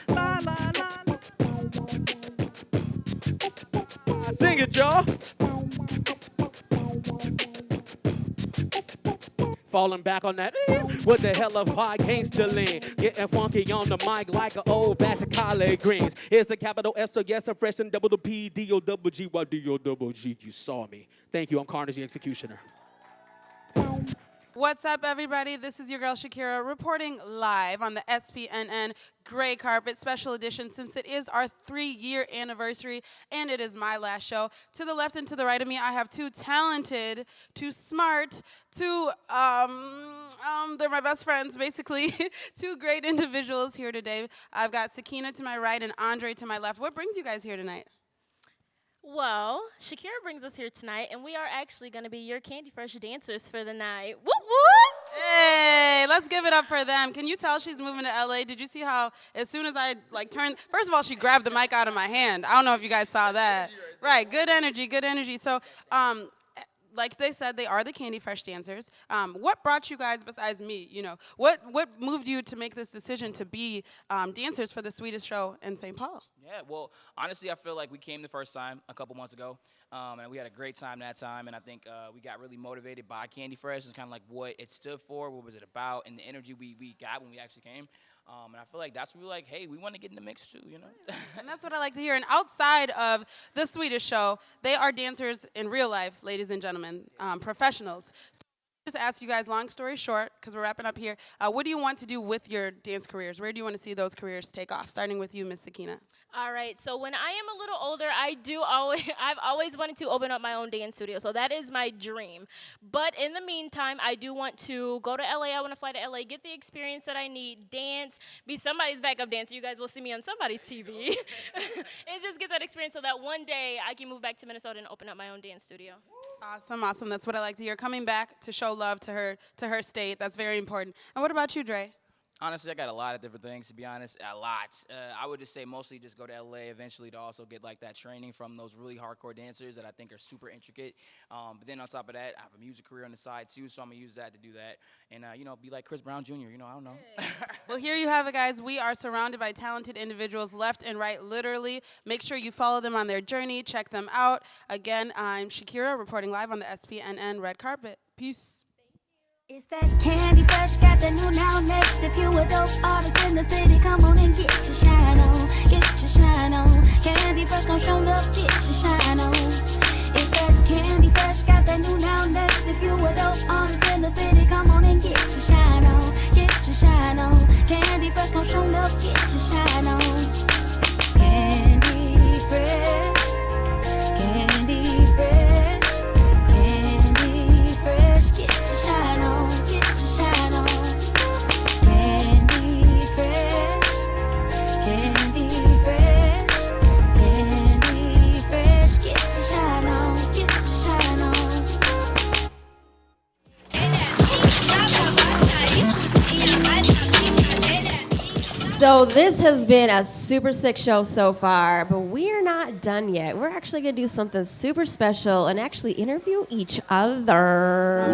Sing it, y'all. Falling back on that, eh, what the hell of high gangster lean? Getting funky on the mic like an old batch of collard greens. Here's the capital S, so yes, I'm fresh and double the P, D O double G, Y D O double G. You saw me. Thank you. I'm Carnage the Executioner. What's up, everybody? This is your girl Shakira reporting live on the SPNN Gray Carpet Special Edition since it is our three year anniversary and it is my last show. To the left and to the right of me, I have two talented, two smart, two, um, um, they're my best friends, basically, two great individuals here today. I've got Sakina to my right and Andre to my left. What brings you guys here tonight? Well, Shakira brings us here tonight, and we are actually going to be your Candy Fresh dancers for the night. Whoop whoop! Hey, let's give it up for them. Can you tell she's moving to LA? Did you see how as soon as I like turned, first of all, she grabbed the mic out of my hand. I don't know if you guys saw that. Right, good energy, good energy. So, um, like they said, they are the Candy Fresh dancers. Um, what brought you guys besides me? You know, what what moved you to make this decision to be um, dancers for the sweetest show in St. Paul? Yeah, well, honestly, I feel like we came the first time a couple months ago, um, and we had a great time that time. And I think uh, we got really motivated by Candy Fresh. It's kind of like what it stood for, what was it about, and the energy we, we got when we actually came. Um, and I feel like that's where we're like, hey, we want to get in the mix too, you know? and that's what I like to hear. And outside of the Swedish show, they are dancers in real life, ladies and gentlemen, um, professionals. So just ask you guys, long story short, because we're wrapping up here, uh, what do you want to do with your dance careers? Where do you want to see those careers take off? Starting with you, Miss Sakina. All right. So when I am a little older, I do always I've always wanted to open up my own dance studio. So that is my dream. But in the meantime, I do want to go to LA. I want to fly to LA, get the experience that I need, dance, be somebody's backup dancer. You guys will see me on somebody's TV. and just get that experience so that one day I can move back to Minnesota and open up my own dance studio. Awesome, awesome. That's what I like to hear. Coming back to show love to her to her state. That's very important. And what about you, Dre? Honestly, I got a lot of different things, to be honest, a lot. Uh, I would just say mostly just go to LA eventually to also get like that training from those really hardcore dancers that I think are super intricate. Um, but then on top of that, I have a music career on the side too, so I'm gonna use that to do that. And, uh, you know, be like Chris Brown Jr., you know, I don't know. well, here you have it, guys. We are surrounded by talented individuals left and right, literally. Make sure you follow them on their journey, check them out. Again, I'm Shakira reporting live on the SPNN Red Carpet. Peace. It's that candy fresh, got the new now next. If you a dope artist in the city, come on and get your shine on, get your shine on. Candy fresh, gon' show up, get your shine on. It's that candy fresh, got the new now next. If you a dope artist So this has been a super sick show so far, but we're not done yet. We're actually gonna do something super special and actually interview each other.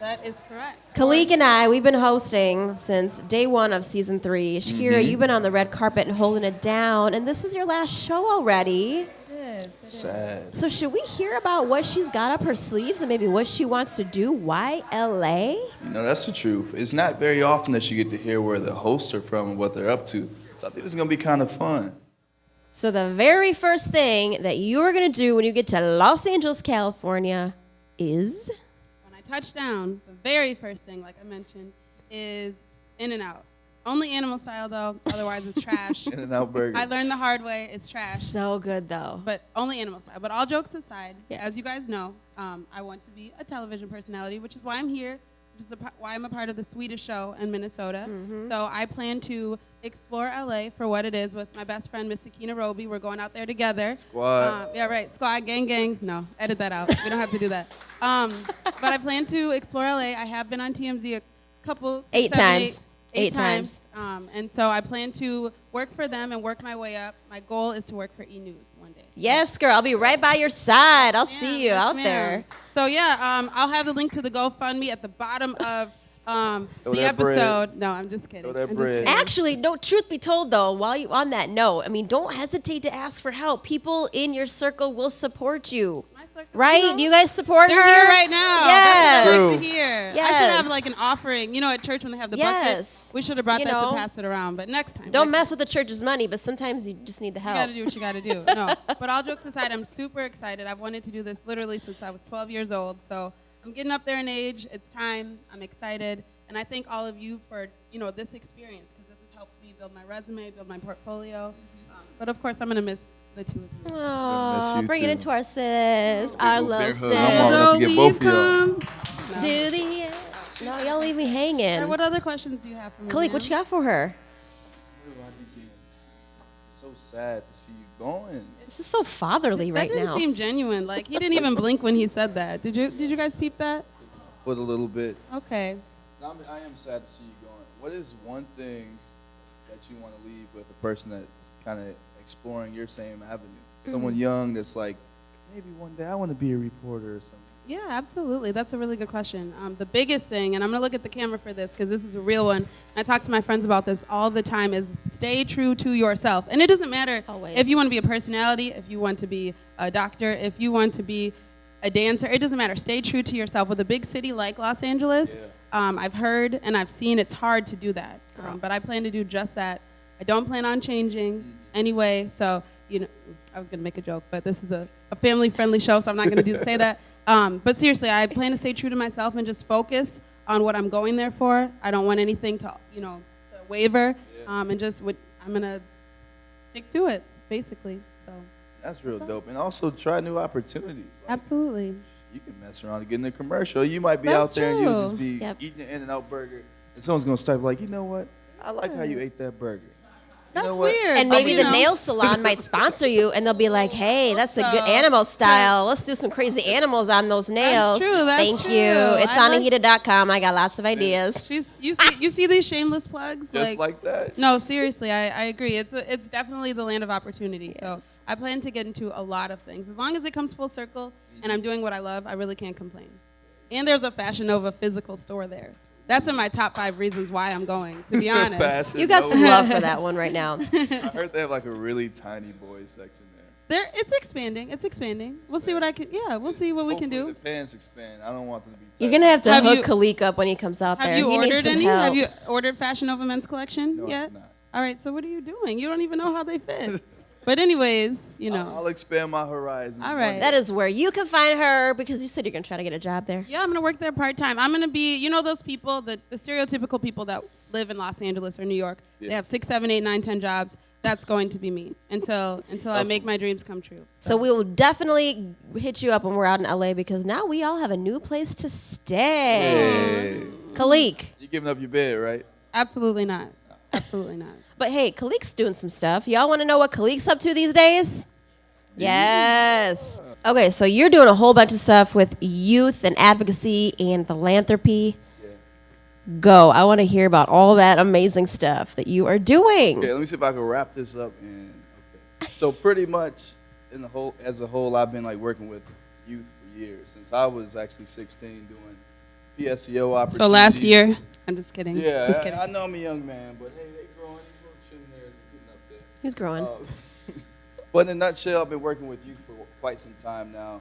That is correct. Khalik and I, we've been hosting since day one of season three. Shakira, Mhm. you've been on the red carpet and holding it down, and this is your last show already. Sad. So should we hear about what she's got up her sleeves and maybe what she wants to do? Why LA? You know, that's the truth. It's not very often that you get to hear where the hosts are from and what they're up to. So I think it's gonna be kind of fun. So the very first thing that you are gonna do when you get to Los Angeles, California, is When I touch down, the very first thing, like I mentioned, is In and Out. Only animal style though, otherwise it's trash. In-N-Out burger. I learned the hard way. It's trash. So good though. But only animal style. But all jokes aside, as you guys know, um, I want to be a television personality, which is why I'm here, which is a, why I'm a part of the Swedish show in Minnesota. Mm-hmm. So I plan to explore LA for what it is with my best friend, Miss Sakina Roby. We're going out there together. Squad. Um, yeah, right. Squad, gang, gang. No, edit that out. we don't have to do that. Um, but I plan to explore LA. I have been on TMZ a couple, six, Eight seven, times. eight, eight Eight times. Um, and so I plan to work for them and work my way up. My goal is to work for E News one day. Yes, girl. I'll be right by your side. I'll see you Yes, out ma'am. there. So yeah, um, I'll have the link to the GoFundMe at the bottom of um, the that bread. episode. No, I'm just kidding. I'm just kidding. Actually, no. Truth be told, though, while you on that note, I mean, don't hesitate to ask for help. People in your circle will support you. Right? know, you guys support They're her here right now. Yes. That's what I like to hear. I should have like an offering. You know, at church when they have the Yes. bucket. We should have brought You that know. to pass it around. But next time. Don't next mess with the church's money, but sometimes you just need the help. You gotta do what you gotta do. No, but all jokes aside, I'm super excited. I've wanted to do this literally since I was 12 years old. So I'm getting up there in age. It's time. I'm excited, and I thank all of you for you know this experience because this has helped me build my resume, build my portfolio. Um, but of course, I'm gonna miss the two of you. Aw, you bring it into our sis, our old love bear sis. hug. I'm all enough to get both of y'all. To the end. No, y'all leave me hanging. Alright, what other questions do you have for me? Khalik, what you got for her? So sad to see you going. This is so fatherly That right didn't seem genuine. Like he didn't even blink when he said that. Did you? Did you guys peep that? Put a little bit. Okay. I, mean, I am sad to see you going. What is one thing that you want to leave with a person that's kind of exploring your same avenue? Someone Mhm. young that's like, maybe one day I want to be a reporter or something. Yeah, absolutely. That's a really good question. Um, the biggest thing, and I'm going to look at the camera for this because this is a real one. I talk to my friends about this all the time, is stay true to yourself. And it doesn't matter Always. if you want to be a personality, if you want to be a doctor, if you want to be a dancer. It doesn't matter. Stay true to yourself. With a big city like Los Angeles, um, I've heard and I've seen it's hard to do that. Um, but I plan to do just that. I don't plan on changing anyway. So, you know, I was going to make a joke, but this is a, a family friendly show, so I'm not going to say that. Um, but seriously, I plan to stay true to myself and just focus on what I'm going there for. I don't want anything to, you know, to waver. Um, and just, what, I'm going to stick to it, basically. So, That's real dope. And also try new opportunities. absolutely. You can mess around and get in a commercial. You might be That's out there and you'll just be Yep. eating an In-N-Out burger, and someone's gonna start like, you know what? I like how you ate that burger. That's know weird. And but, maybe you the know. nail salon might sponsor you, and they'll be like, "Hey, that's a good animal style. Let's do some crazy animals on those nails." That's true, that's Thank true. you. It's I on like- Ahita.com. I got lots of ideas. She's, you see, you see these shameless plugs, Just like that. No, seriously, I, I agree. It's a, it's definitely the land of opportunity. So I plan to get into a lot of things as long as it comes full circle and I'm doing what I love. I really can't complain. And there's a Fashion Nova physical store there. That's in my top five reasons why I'm going. To be honest, Fashion You got some Nova. love for that one right now. I heard they have like a really tiny boys section there. there it's expanding. It's expanding. We'll see what I can. Yeah, we'll see what we can do. The pants expand. I don't want them to be. You're gonna have to Have hook you- Khalik up when he comes out Have there. Have you He ordered any? help. Have you ordered Fashion Nova men's collection No, I yet? have not. All right. So what are you doing? You don't even know how they fit. But anyways, you know. I'll expand my horizon. All right. That is where you can find her because you said you're gonna try to get a job there. Yeah, I'm gonna work there part time. I'm gonna be, you know, those people, the, the stereotypical people that live in Los Angeles or New York. They have six, seven, eight, nine, ten jobs. That's going to be me until until I make my dreams come true. So we will definitely hit you up when we're out in LA because now we all have a new place to stay. Hey. Khalik. You're giving up your bed, right? Absolutely not. Absolutely not. But hey, Khalik's doing some stuff. Y'all want to know what Khalik's up to these days? Yes. Okay, so you're doing a whole bunch of stuff with youth and advocacy and philanthropy. Yeah. Go. I want to hear about all that amazing stuff that you are doing. Okay, let me see if I can wrap this up. And okay, so pretty much in the whole, as a whole, I've been like working with youth for years since I was actually 16 doing PSEO opportunities. So last year, I'm just kidding. Yeah, just I- kidding. I, know I'm a young man, but hey, they growing. These little chin hairs are getting up there. He's growing. Uh, but in a nutshell, I've been working with youth for quite some time now,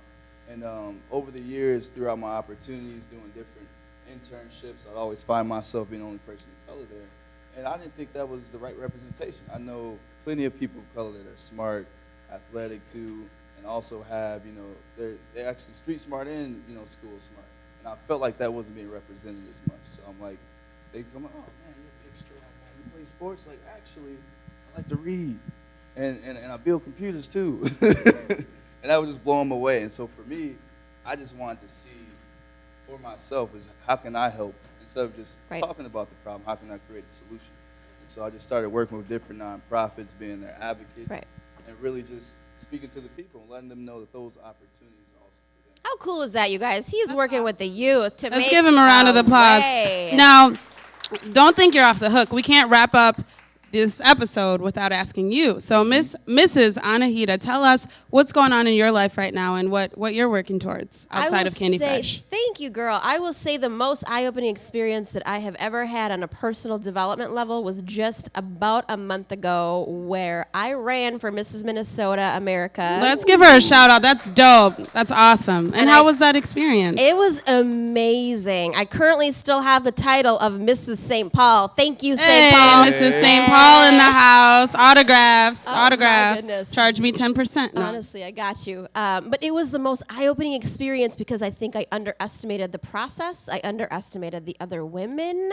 and um, over the years, throughout my opportunities, doing different internships, I'd always find myself being the only person of color there, and I didn't think that was the right representation. I know plenty of people of color that are smart, athletic too, and also have you know they're they're actually street smart and you know school smart, and I felt like that wasn't being represented as much. So I'm like, they come, oh man, you're a big strong man. You play sports? Like actually, I like to read, and and, and I build computers too, and that would just blow them away. And so for me, I just wanted to see for myself is how can I help instead of just Right. talking about the problem, how can I create a solution? And so I just started working with different nonprofits, being their advocates, Right. and really just speaking to the people and letting them know that those opportunities are also How cool is that, you guys? He's working with the youth to Let's make give him a round of applause. way. Now, don't think you're off the hook. We can't wrap up this episode without asking you. So, Miss Mrs. Anahita, tell us what's going on in your life right now and what, what you're working towards outside of Candy say, Fresh. Thank you, girl. I will say the most eye-opening experience that I have ever had on a personal development level was just about a month ago, where I ran for Mrs. Minnesota America. Let's give her a shout out. That's dope. That's awesome. And, And how I- was that experience? It was amazing. I currently still have the title of Mrs. St. Paul. Thank you, St. Hey, Paul. Mrs. St. Paul in the house. Autographs. Oh, autographs. Charge me 10%. No. Honestly, I got you. Um, but it was the most eye opening experience because I think I underestimated the process. I underestimated the other women.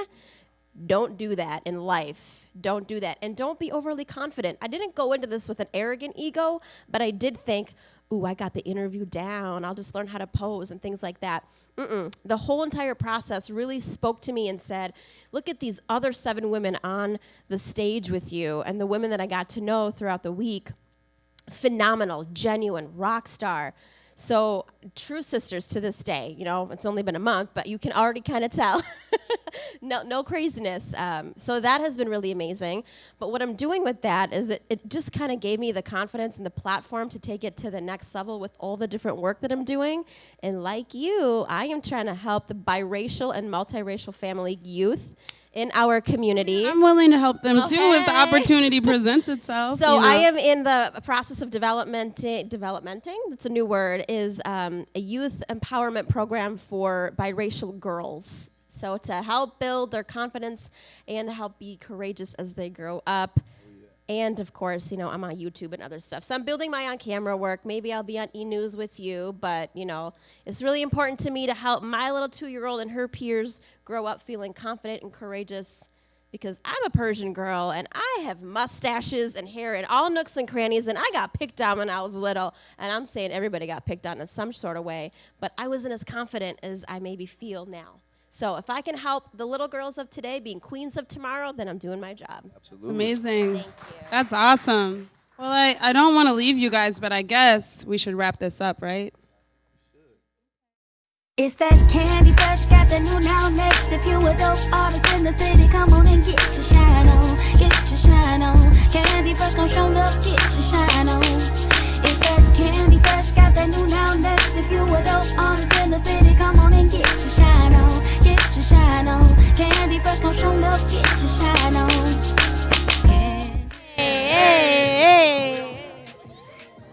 Don't do that in life. Don't do that. And don't be overly confident. I didn't go into this with an arrogant ego, but I did think, ooh, I got the interview down. I'll just learn how to pose and things like that. Mm-mm. The whole entire process really spoke to me and said, look at these other seven women on the stage with you and the women that I got to know throughout the week phenomenal, genuine, rock star. So, true sisters to this day, you know, it's only been a month, but you can already kind of tell. no, no craziness. Um, so, that has been really amazing. But what I'm doing with that is it, it just kind of gave me the confidence and the platform to take it to the next level with all the different work that I'm doing. And like you, I am trying to help the biracial and multiracial family youth in our community. I'm willing to help them too if the opportunity presents itself. So you know. I am in the process of development, developmenting. That's a new word. Is um, a youth empowerment program for biracial girls. So to help build their confidence and help be courageous as they grow up. And of course, you know, I'm on YouTube and other stuff. So I'm building my on camera work. Maybe I'll be on e news with you, but you know, it's really important to me to help my little two year old and her peers grow up feeling confident and courageous because I'm a Persian girl and I have mustaches and hair in all nooks and crannies, and I got picked on when I was little. And I'm saying everybody got picked on in some sort of way, but I wasn't as confident as I maybe feel now. So if I can help the little girls of today being queens of tomorrow, then I'm doing my job. It's amazing. That's awesome. Well, I, I don't want to leave you guys, but I guess we should wrap this up, right? It's that candy fresh, got the new now next. If you a dope artist in the city, come on and get your shine on, get your shine on. Candy fresh gon' show love, get your shine on. It's that candy fresh, got the new now next. If you a dope artist in the city, come on and get your shine on, get your shine on. Candy fresh gon' show love, get your shine on.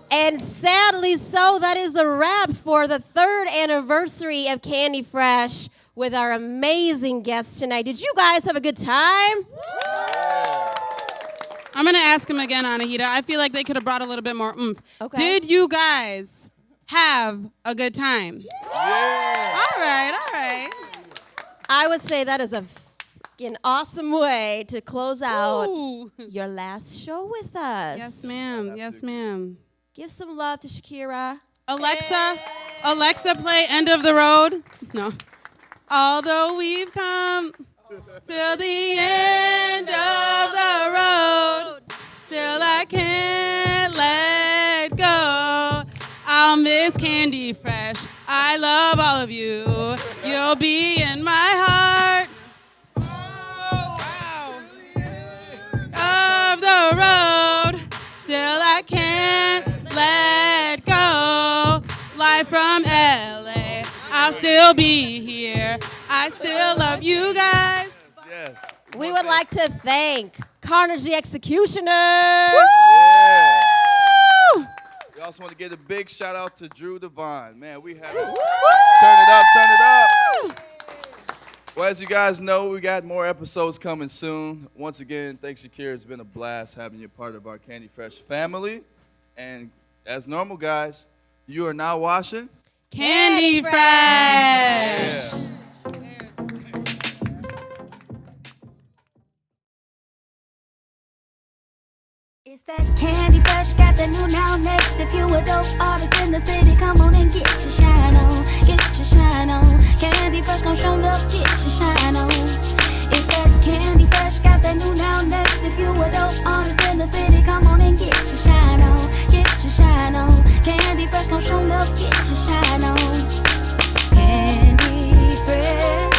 And sadly so, that is a wrap for the third anniversary of Candy Fresh with our amazing guests tonight. Did you guys have a good time? I'm going to ask him again, Anahita. I feel like they could have brought a little bit more oomph. Okay. Did you guys have a good time? Yeah. All right, all right. I would say that is a freaking awesome way to close out Ooh. your last show with us. Yes, ma'am. Yes, ma'am. Give some love to Shakira. Alexa, Alexa, play End of the Road. No. Although we've come till the end miss Fresh. I love all of you. You'll be in my heart. Of the road, still I can't let go. Live from LA, I'll still be here. I still love you guys. Yes. We would like to thank Carnage Executioner. We also want to give a big shout out to Drew Devine. Man, we had a turn it up, turn it up. Well, as you guys know, we got more episodes coming soon. Once again, thanks, Shakira. It's been a blast having you part of our Candy Fresh family. And as normal, guys, you are now washing. Candy Fresh. It's that Candy fresh, got new now next. If you a dope artist in the city, come on and get your shine on, get your shine on. Candy fresh, come show up, get your shine on. It's that candy fresh, got the new now next. If you a dope artist in the city, come on and get your shine on, get your shine on. Candy fresh, come show up, get your shine on. Candy fresh.